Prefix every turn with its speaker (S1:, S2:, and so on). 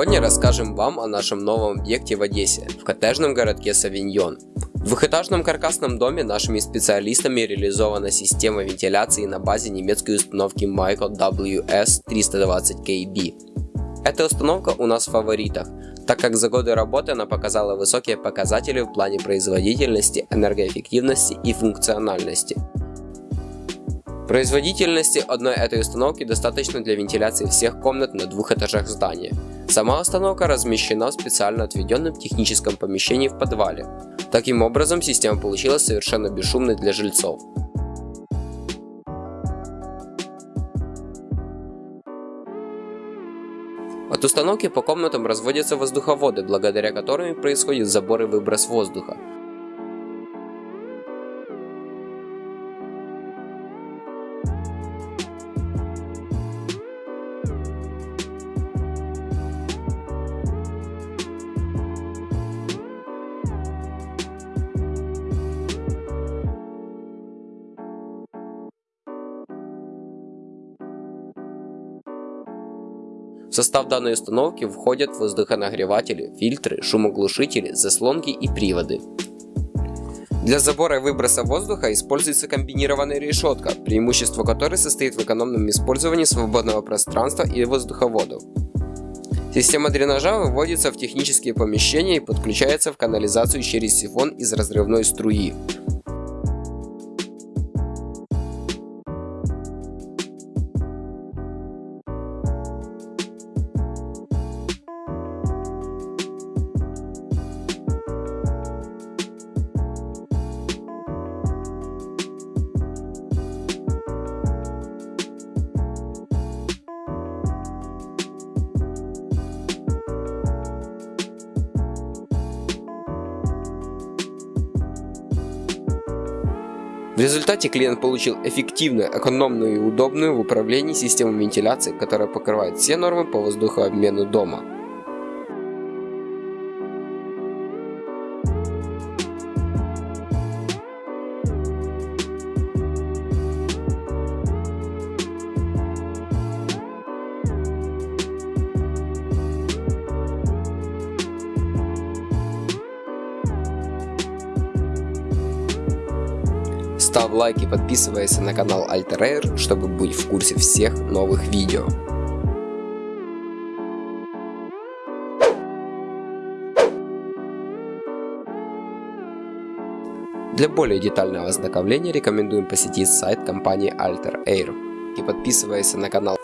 S1: Сегодня расскажем вам о нашем новом объекте в Одессе, в коттеджном городке Савиньон. В двухэтажном каркасном доме нашими специалистами реализована система вентиляции на базе немецкой установки Michael WS320KB. Эта установка у нас в фаворитах, так как за годы работы она показала высокие показатели в плане производительности, энергоэффективности и функциональности. Производительности одной этой установки достаточно для вентиляции всех комнат на двух этажах здания. Сама установка размещена в специально отведенном техническом помещении в подвале. Таким образом, система получилась совершенно бесшумной для жильцов. От установки по комнатам разводятся воздуховоды, благодаря которым происходит забор и выброс воздуха. В состав данной установки входят воздухонагреватели, фильтры, шумоглушители, заслонки и приводы. Для забора и выброса воздуха используется комбинированная решетка, преимущество которой состоит в экономном использовании свободного пространства и воздуховодов. Система дренажа выводится в технические помещения и подключается в канализацию через сифон из разрывной струи. В результате клиент получил эффективную, экономную и удобную в управлении систему вентиляции, которая покрывает все нормы по воздухообмену дома. Ставь лайк и подписывайся на канал Alter Air, чтобы быть в курсе всех новых видео. Для более детального ознакомления рекомендуем посетить сайт компании Alter Air и подписывайся на канал